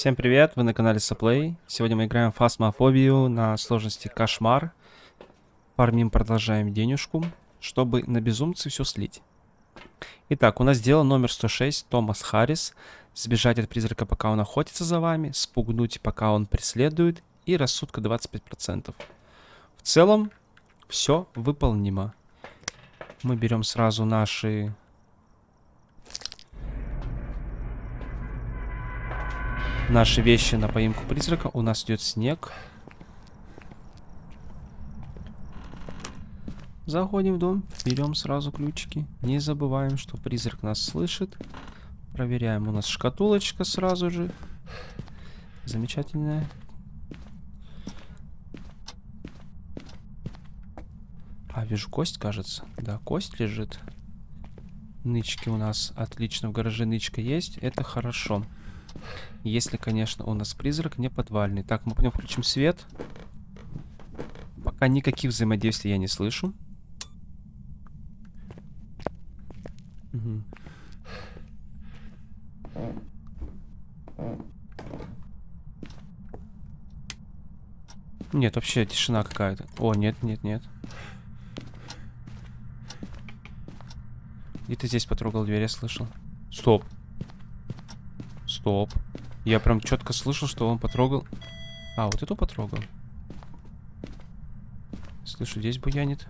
Всем привет, вы на канале Саплей. Сегодня мы играем фасмофобию на сложности Кошмар. Фармим, продолжаем денежку, чтобы на безумце все слить. Итак, у нас дело номер 106, Томас Харрис. Сбежать от призрака, пока он охотится за вами, спугнуть, пока он преследует, и рассудка 25%. В целом, все выполнимо. Мы берем сразу наши наши вещи на поимку призрака. У нас идет снег. Заходим в дом, берем сразу ключики. Не забываем, что призрак нас слышит. Проверяем. У нас шкатулочка сразу же. Замечательная. А, вижу кость, кажется. Да, кость лежит. Нычки у нас отлично. В гараже нычка есть. Это хорошо. Если, конечно, у нас призрак не подвальный. Так, мы пойдем включим свет. Пока никаких взаимодействий я не слышу. Угу. Нет, вообще тишина какая-то. О, нет, нет, нет. И ты здесь потрогал дверь, я слышал. Стоп. Стоп. Я прям четко слышал, что он потрогал. А, вот эту потрогал. Слышу, здесь буянит.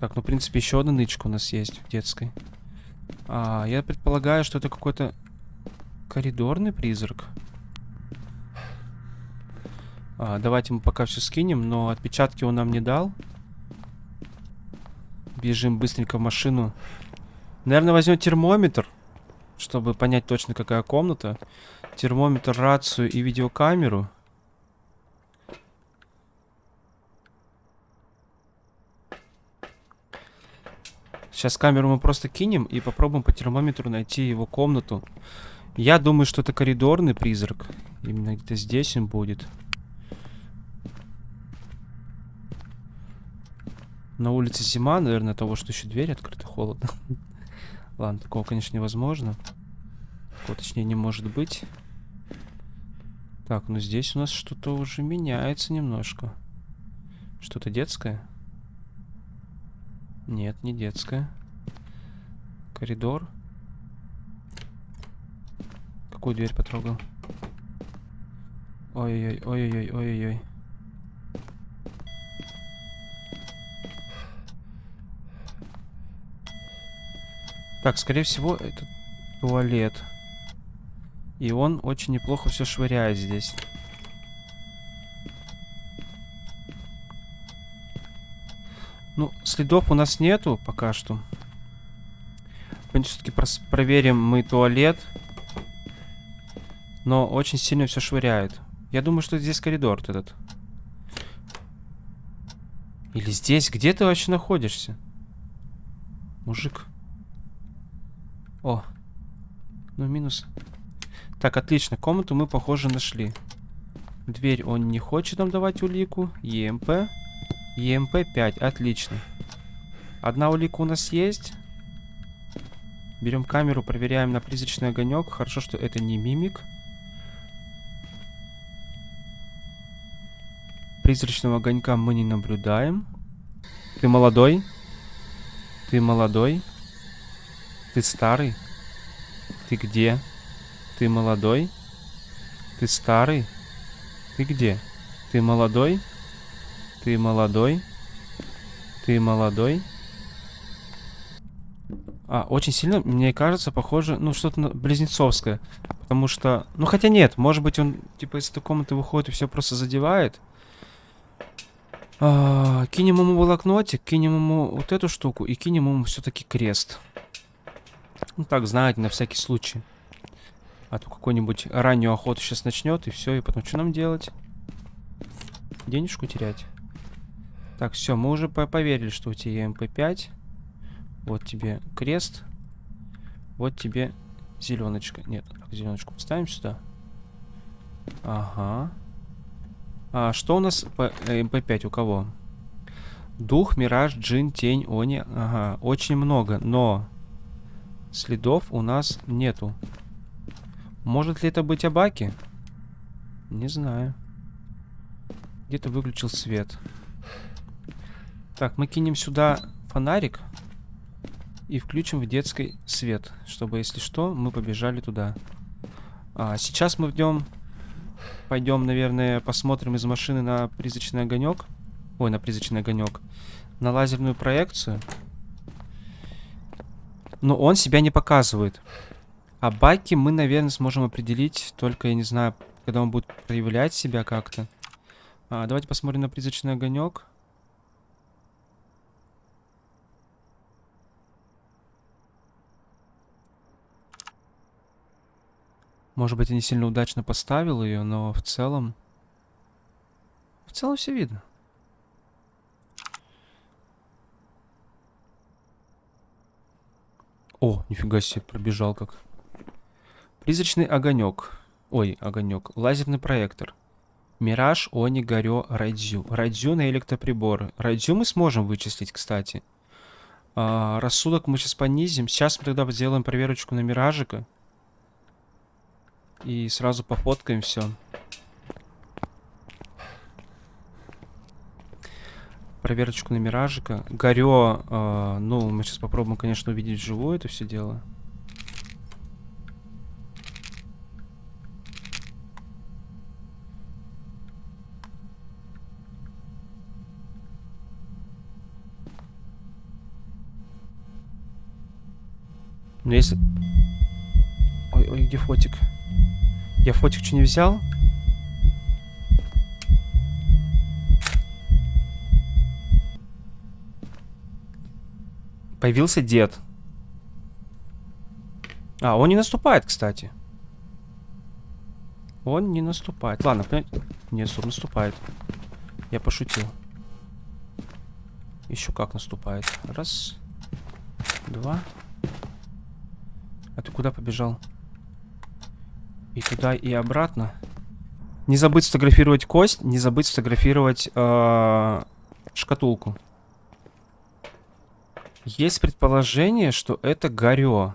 Так, ну, в принципе, еще одна нычка у нас есть в детской. А, я предполагаю, что это какой-то коридорный призрак. А, давайте мы пока все скинем, но отпечатки он нам не дал. Бежим быстренько в машину. Наверное, возьмем термометр, чтобы понять точно, какая комната. Термометр, рацию и видеокамеру. Сейчас камеру мы просто кинем и попробуем по термометру найти его комнату. Я думаю, что это коридорный призрак. Именно где-то здесь он будет. На улице зима, наверное, того, что еще дверь открыта, холодно. Ладно, такого, конечно, невозможно. Такого, точнее, не может быть. Так, ну здесь у нас что-то уже меняется немножко. Что-то детское? Нет, не детское. Коридор. Какую дверь потрогал? Ой-ой-ой, Так, скорее всего, это туалет. И он очень неплохо все швыряет здесь. Ну, следов у нас нету пока что. Все-таки проверим мы туалет. Но очень сильно все швыряет. Я думаю, что здесь коридор этот. Или здесь? Где ты вообще находишься? Мужик. О. Ну, минус. Так, отлично. Комнату мы, похоже, нашли. Дверь он не хочет нам давать улику. ЕМП. ЕМП 5. Отлично. Одна улика у нас есть. Берем камеру, проверяем на призрачный огонек. Хорошо, что это не мимик. Призрачного огонька мы не наблюдаем. Ты молодой? Ты молодой? Ты старый? Ты где? Ты молодой? Ты старый? Ты где? Ты молодой? Ты молодой? Ты молодой? А, очень сильно, мне кажется, похоже, ну, что-то близнецовское. Потому что, ну, хотя нет, может быть, он, типа, из этой комнаты выходит и все просто задевает. А, кинем ему блокнотик, кинем ему вот эту штуку и кинем ему все-таки крест. Ну так, знаете, на всякий случай. А то какой-нибудь раннюю охоту сейчас начнет, и все, и потом что нам делать? Денежку терять. Так, все, мы уже по поверили, что у тебя МП5. Вот тебе крест. Вот тебе зеленочка. Нет, зеленочку поставим сюда. Ага. А что у нас по э, МП5 у кого? Дух, Мираж, Джин, Тень, Они. Ага, очень много, но Следов у нас нету. Может ли это быть Абаки? Не знаю. Где-то выключил свет. Так, мы кинем сюда фонарик. И включим в детской свет. Чтобы, если что, мы побежали туда. А, сейчас мы идем... Пойдем, наверное, посмотрим из машины на призрачный огонек. Ой, на призрачный огонек. На лазерную проекцию. Но он себя не показывает. А баки мы, наверное, сможем определить только, я не знаю, когда он будет проявлять себя как-то. А, давайте посмотрим на призрачный огонек. Может быть, я не сильно удачно поставил ее, но в целом... В целом все видно. О, нифига себе, пробежал как. Призрачный огонек. Ой, огонек. Лазерный проектор. Мираж, Они, Горё, Райдзю. Райдзю на электроприборы. Райдзю мы сможем вычислить, кстати. А, рассудок мы сейчас понизим. Сейчас мы тогда сделаем проверочку на Миражика. И сразу пофоткаем все. Проверочку на Миражика. Горё, э, ну, мы сейчас попробуем, конечно, увидеть вживую это все дело. Но если... Ой, ой, где фотик? Я фотик что не взял? Появился дед. А, он не наступает, кстати. Он не наступает. Ладно, нет, стоп, наступает. Я пошутил. Еще как наступает. Раз. Два. А ты куда побежал? И туда, и обратно. Не забыть сфотографировать кость, не забыть сфотографировать э, шкатулку. Есть предположение, что это горё.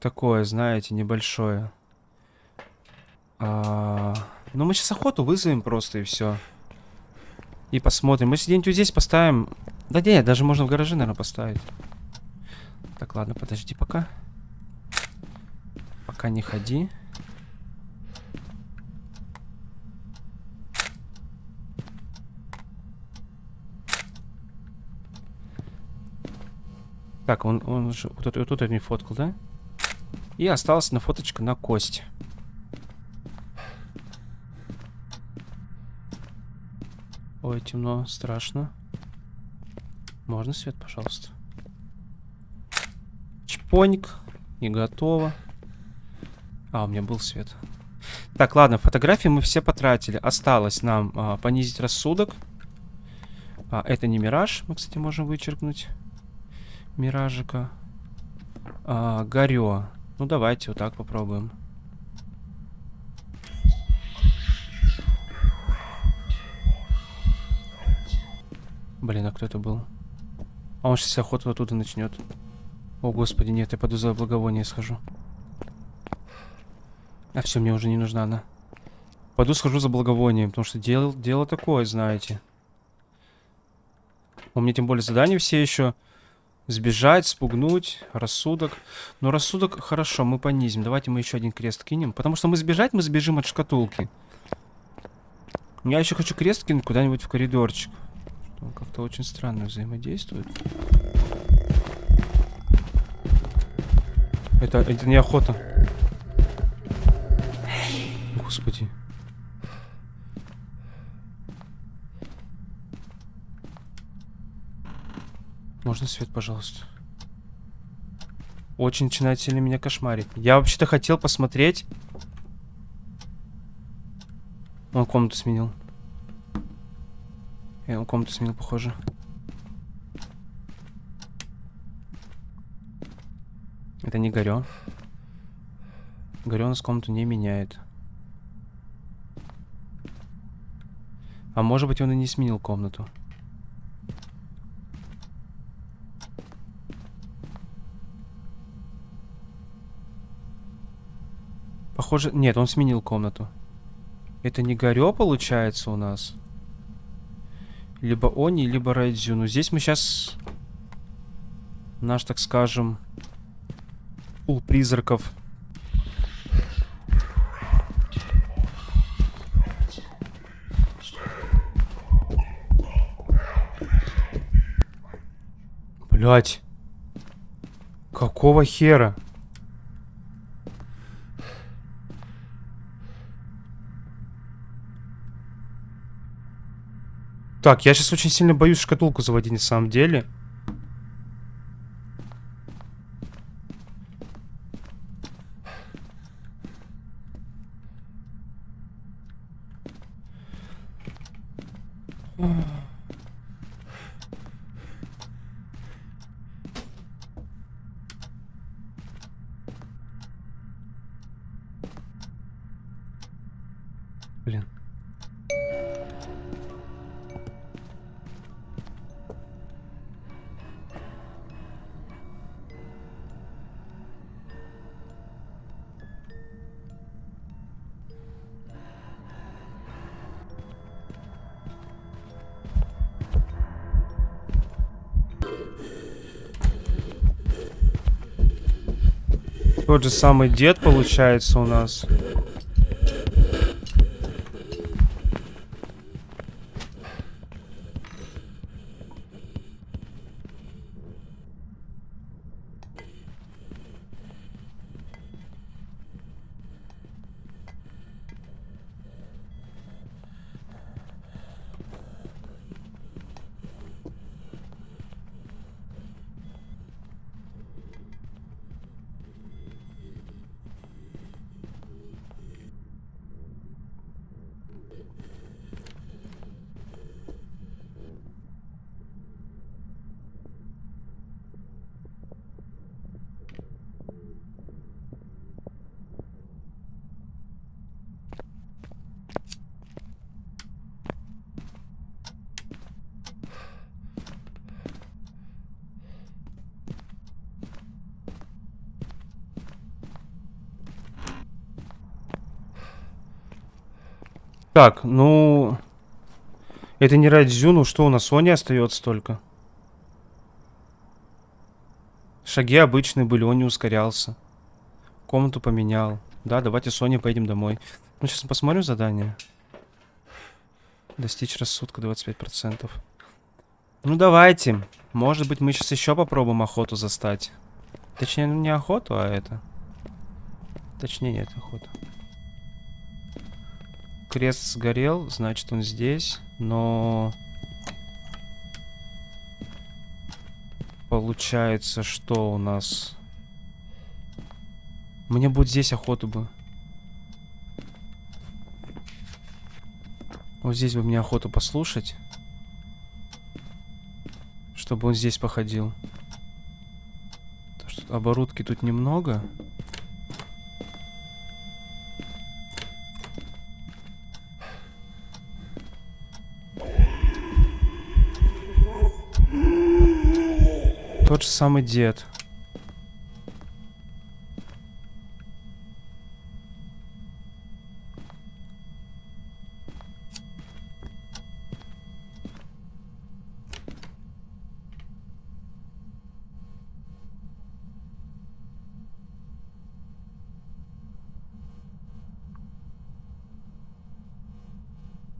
Такое, знаете, небольшое. А, ну, мы сейчас охоту вызовем просто и все. И посмотрим. Мы где-нибудь здесь поставим. Да нет, даже можно в гараже, наверное, поставить. Так, ладно, подожди пока. Пока не ходи. Так, он, он же вот, вот тут я не фоткал, да? И осталась на фоточка на кость. Ой, темно, страшно. Можно свет, пожалуйста? Чпоник. Не готово. А, у меня был свет. Так, ладно, фотографии мы все потратили. Осталось нам а, понизить рассудок. А, это не мираж. Мы, кстати, можем вычеркнуть. Миражика. А, горё. Ну, давайте вот так попробуем. Блин, а кто это был? А он сейчас охоту оттуда начнет. О, господи, нет, я пойду за благовоние схожу. А все, мне уже не нужна она. Пойду схожу за благовонием, потому что дело, дело такое, знаете. У меня тем более задания все еще. Сбежать, спугнуть, рассудок. Но рассудок, хорошо, мы понизим. Давайте мы еще один крест кинем. Потому что мы сбежать, мы сбежим от шкатулки. Я еще хочу крест кинуть куда-нибудь в коридорчик. Как-то очень странно взаимодействует. Это, это не охота. Господи. Можно свет, пожалуйста? Очень начинает сильно меня кошмарить. Я вообще-то хотел посмотреть. Он комнату сменил. Я он комнату сменил, похоже. Это не Горё. Горё у нас комнату не меняет. А может быть он и не сменил комнату. Похоже... Нет, он сменил комнату. Это не Горё, получается, у нас? Либо Они, либо Райдзю. Ну, здесь мы сейчас... Наш, так скажем... Пул призраков. Блять. Какого хера? Так, я сейчас очень сильно боюсь шкатулку заводить на самом деле. Тот же самый дед получается у нас. Так, ну... Это не Радзю, ну что у нас, Соня остается только? Шаги обычные были, он не ускорялся. Комнату поменял. Да, давайте Соня поедем домой. Ну, сейчас посмотрим задание. Достичь рассудка 25%. Ну, давайте. Может быть, мы сейчас еще попробуем охоту застать. Точнее, не охоту, а это. Точнее, нет, охота. Крест сгорел, значит он здесь, но... Получается, что у нас... Мне будет здесь охоту бы. Вот здесь бы мне охоту послушать. Чтобы он здесь походил. Оборудки тут немного. Же самый дед.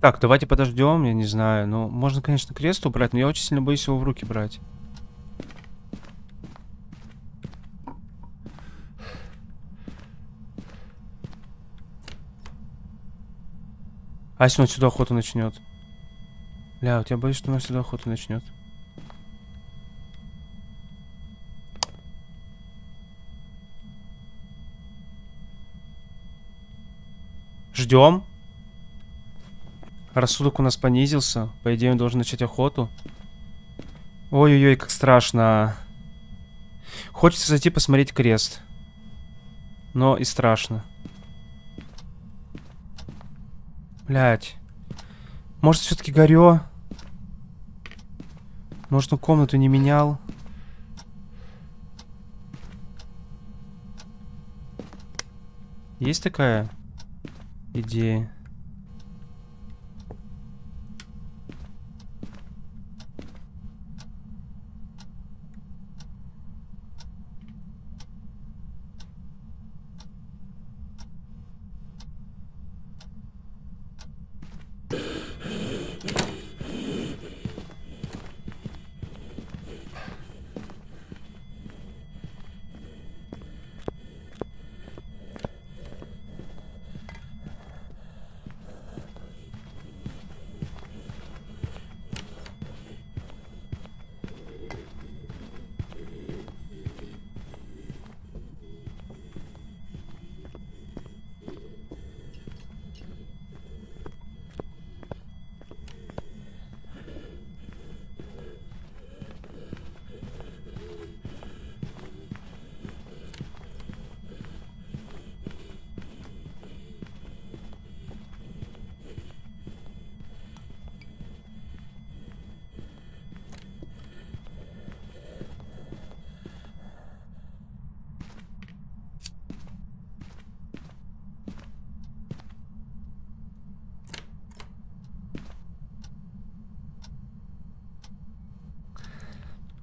Так, давайте подождем, я не знаю. Ну, можно, конечно, крест убрать, но я очень сильно боюсь его в руки брать. А если он сюда охоту начнет? Бля, вот я боюсь, что он сюда охоту начнет. Ждем. Рассудок у нас понизился. По идее, он должен начать охоту. Ой-ой-ой, как страшно. Хочется зайти посмотреть крест. Но и страшно. Блять. Может, все-таки горё? Может, он комнату не менял? Есть такая идея?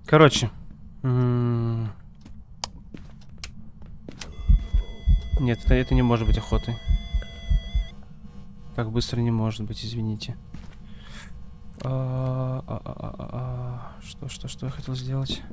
Короче. Нет, это, это не может быть охотой. Так быстро не может быть, извините. А, а, а, а, а, а. Что, что, что я хотел сделать?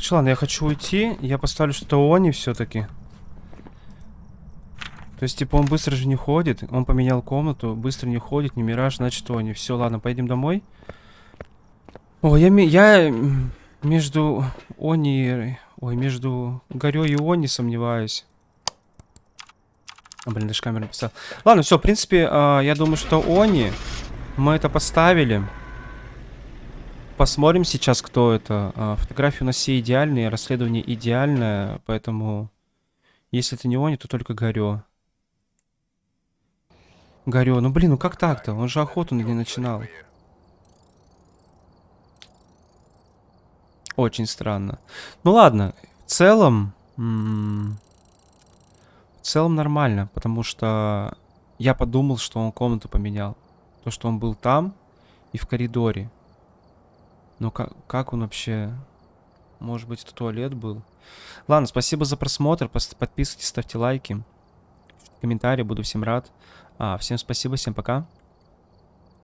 Короче, ладно, я хочу уйти. Я поставлю что-то Они все-таки. То есть, типа, он быстро же не ходит. Он поменял комнату, быстро не ходит, не мираж, значит, Они. Все, ладно, поедем домой. О, я, я между Они... Ой, между Горё и Они сомневаюсь. А, блин, даже камеру написал. Ладно, все, в принципе, а, я думаю, что Они... Мы это поставили. Посмотрим сейчас, кто это. А, фотографии у нас все идеальные, расследование идеальное, поэтому... Если это не Они, то только Горё. Горё, ну блин, ну как так-то? Он же охоту не начинал. Очень странно. Ну ладно, в целом... В целом нормально, потому что я подумал, что он комнату поменял. То, что он был там и в коридоре. Но как, как он вообще... Может быть, это туалет был? Ладно, спасибо за просмотр. Подписывайтесь, ставьте лайки. Комментарии, буду всем рад. А, всем спасибо, всем пока.